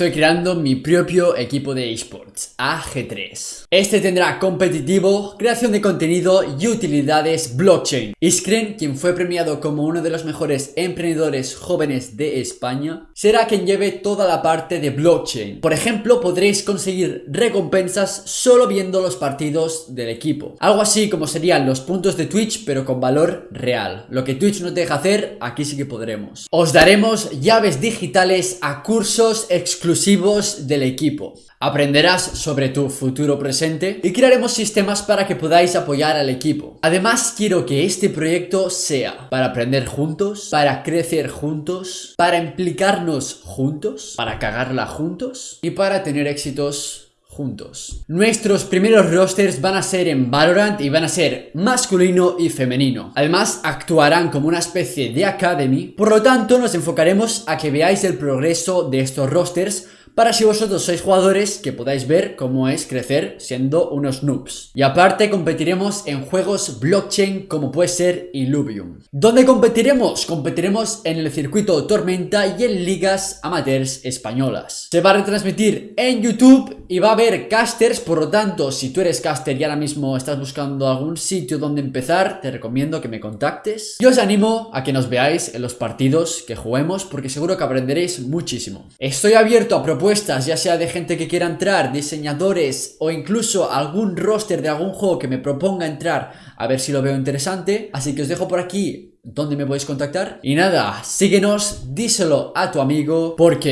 Estoy creando mi propio equipo de esports, AG3. Este tendrá competitivo, creación de contenido y utilidades blockchain. Iskren, quien fue premiado como uno de los mejores emprendedores jóvenes de España, será quien lleve toda la parte de blockchain. Por ejemplo, podréis conseguir recompensas solo viendo los partidos del equipo. Algo así como serían los puntos de Twitch, pero con valor real. Lo que Twitch no te deja hacer, aquí sí que podremos. Os daremos llaves digitales a cursos exclusivos exclusivos del equipo. Aprenderás sobre tu futuro presente y crearemos sistemas para que podáis apoyar al equipo. Además, quiero que este proyecto sea para aprender juntos, para crecer juntos, para implicarnos juntos, para cagarla juntos y para tener éxitos juntos. Nuestros primeros rosters van a ser en Valorant y van a ser masculino y femenino. Además, actuarán como una especie de academy, por lo tanto nos enfocaremos a que veáis el progreso de estos rosters para si vosotros sois jugadores que podáis ver cómo es crecer siendo unos noobs. Y aparte competiremos en juegos blockchain como puede ser Illuvium. ¿Dónde competiremos? Competiremos en el circuito Tormenta y en ligas amateurs españolas. Se va a retransmitir en YouTube y va a haber casters, por lo tanto, si tú eres caster y ahora mismo estás buscando algún sitio donde empezar, te recomiendo que me contactes. Y os animo a que nos veáis en los partidos que juguemos porque seguro que aprenderéis muchísimo. Estoy abierto a propuestas, ya sea de gente que quiera entrar, diseñadores o incluso algún roster de algún juego que me proponga entrar a ver si lo veo interesante. Así que os dejo por aquí donde me podéis contactar. Y nada, síguenos, díselo a tu amigo porque